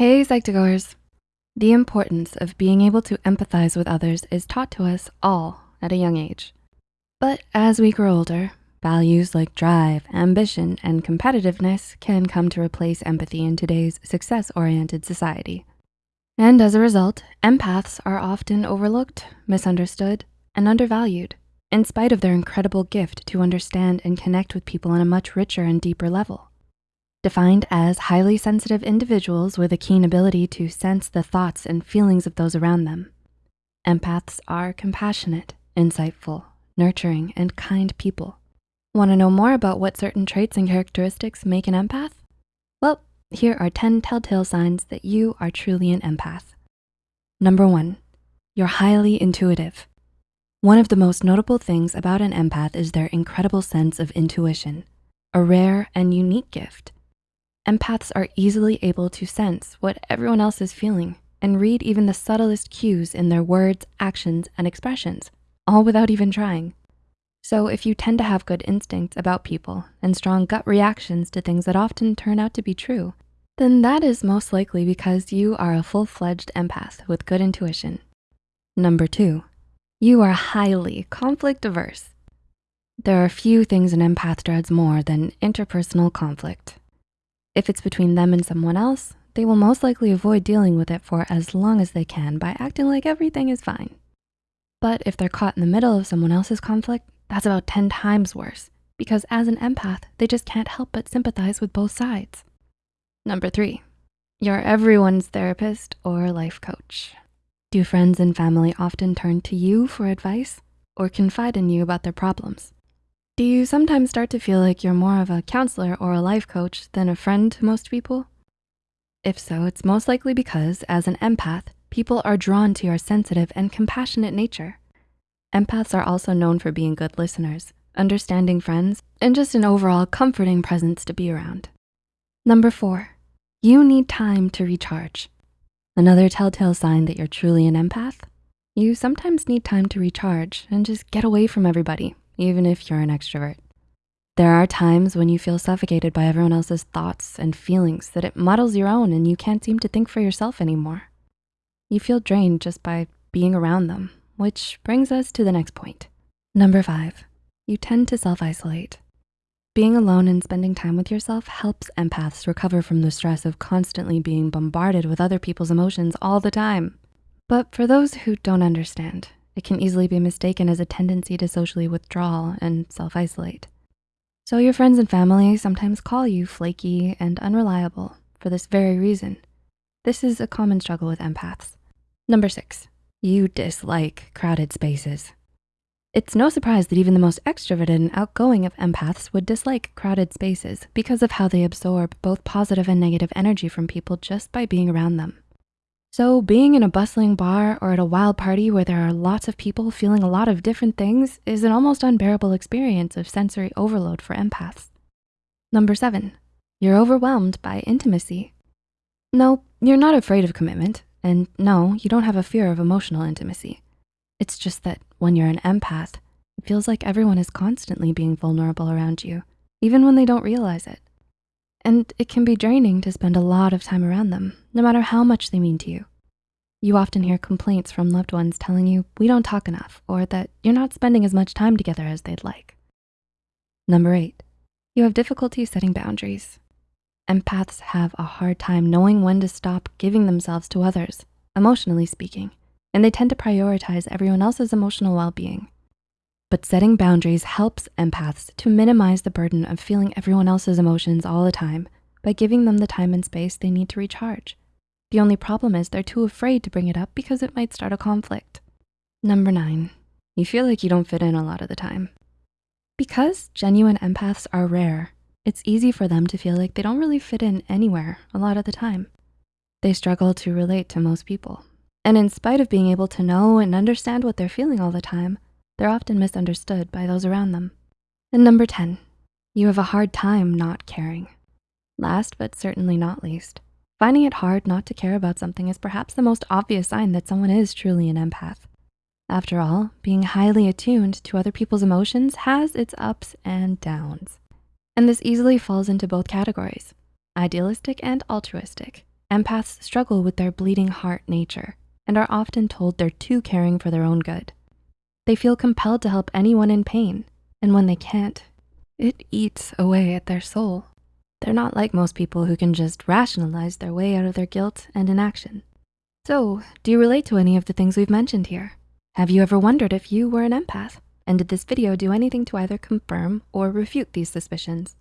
Hey, Psych2Goers. The importance of being able to empathize with others is taught to us all at a young age. But as we grow older, values like drive, ambition, and competitiveness can come to replace empathy in today's success-oriented society. And as a result, empaths are often overlooked, misunderstood, and undervalued in spite of their incredible gift to understand and connect with people on a much richer and deeper level. Defined as highly sensitive individuals with a keen ability to sense the thoughts and feelings of those around them. Empaths are compassionate, insightful, nurturing, and kind people. Wanna know more about what certain traits and characteristics make an empath? Well, here are 10 telltale signs that you are truly an empath. Number one, you're highly intuitive. One of the most notable things about an empath is their incredible sense of intuition, a rare and unique gift. Empaths are easily able to sense what everyone else is feeling and read even the subtlest cues in their words, actions, and expressions, all without even trying. So if you tend to have good instincts about people and strong gut reactions to things that often turn out to be true, then that is most likely because you are a full-fledged empath with good intuition. Number two, you are highly conflict averse. There are few things an empath dreads more than interpersonal conflict. If it's between them and someone else, they will most likely avoid dealing with it for as long as they can by acting like everything is fine. But if they're caught in the middle of someone else's conflict, that's about 10 times worse because as an empath, they just can't help but sympathize with both sides. Number three, you're everyone's therapist or life coach. Do friends and family often turn to you for advice or confide in you about their problems? Do you sometimes start to feel like you're more of a counselor or a life coach than a friend to most people? If so, it's most likely because as an empath, people are drawn to your sensitive and compassionate nature. Empaths are also known for being good listeners, understanding friends, and just an overall comforting presence to be around. Number four, you need time to recharge. Another telltale sign that you're truly an empath, you sometimes need time to recharge and just get away from everybody even if you're an extrovert. There are times when you feel suffocated by everyone else's thoughts and feelings that it muddles your own and you can't seem to think for yourself anymore. You feel drained just by being around them, which brings us to the next point. Number five, you tend to self-isolate. Being alone and spending time with yourself helps empaths recover from the stress of constantly being bombarded with other people's emotions all the time. But for those who don't understand, it can easily be mistaken as a tendency to socially withdraw and self-isolate. So your friends and family sometimes call you flaky and unreliable for this very reason. This is a common struggle with empaths. Number six, you dislike crowded spaces. It's no surprise that even the most extroverted and outgoing of empaths would dislike crowded spaces because of how they absorb both positive and negative energy from people just by being around them. So being in a bustling bar or at a wild party where there are lots of people feeling a lot of different things is an almost unbearable experience of sensory overload for empaths. Number seven, you're overwhelmed by intimacy. No, you're not afraid of commitment. And no, you don't have a fear of emotional intimacy. It's just that when you're an empath, it feels like everyone is constantly being vulnerable around you, even when they don't realize it. And it can be draining to spend a lot of time around them, no matter how much they mean to you. You often hear complaints from loved ones telling you we don't talk enough or that you're not spending as much time together as they'd like. Number eight, you have difficulty setting boundaries. Empaths have a hard time knowing when to stop giving themselves to others, emotionally speaking, and they tend to prioritize everyone else's emotional well-being. But setting boundaries helps empaths to minimize the burden of feeling everyone else's emotions all the time by giving them the time and space they need to recharge. The only problem is they're too afraid to bring it up because it might start a conflict. Number nine, you feel like you don't fit in a lot of the time. Because genuine empaths are rare, it's easy for them to feel like they don't really fit in anywhere a lot of the time. They struggle to relate to most people. And in spite of being able to know and understand what they're feeling all the time, they're often misunderstood by those around them. And number 10, you have a hard time not caring. Last but certainly not least, finding it hard not to care about something is perhaps the most obvious sign that someone is truly an empath. After all, being highly attuned to other people's emotions has its ups and downs. And this easily falls into both categories, idealistic and altruistic, empaths struggle with their bleeding heart nature and are often told they're too caring for their own good. They feel compelled to help anyone in pain, and when they can't, it eats away at their soul. They're not like most people who can just rationalize their way out of their guilt and inaction. So, do you relate to any of the things we've mentioned here? Have you ever wondered if you were an empath? And did this video do anything to either confirm or refute these suspicions?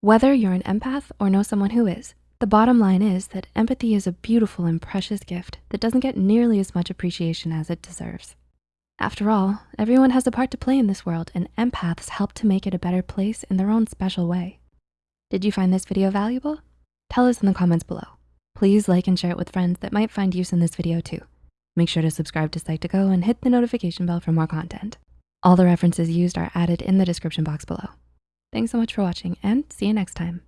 Whether you're an empath or know someone who is, the bottom line is that empathy is a beautiful and precious gift that doesn't get nearly as much appreciation as it deserves. After all, everyone has a part to play in this world and empaths help to make it a better place in their own special way. Did you find this video valuable? Tell us in the comments below. Please like and share it with friends that might find use in this video too. Make sure to subscribe to Psych2Go and hit the notification bell for more content. All the references used are added in the description box below. Thanks so much for watching and see you next time.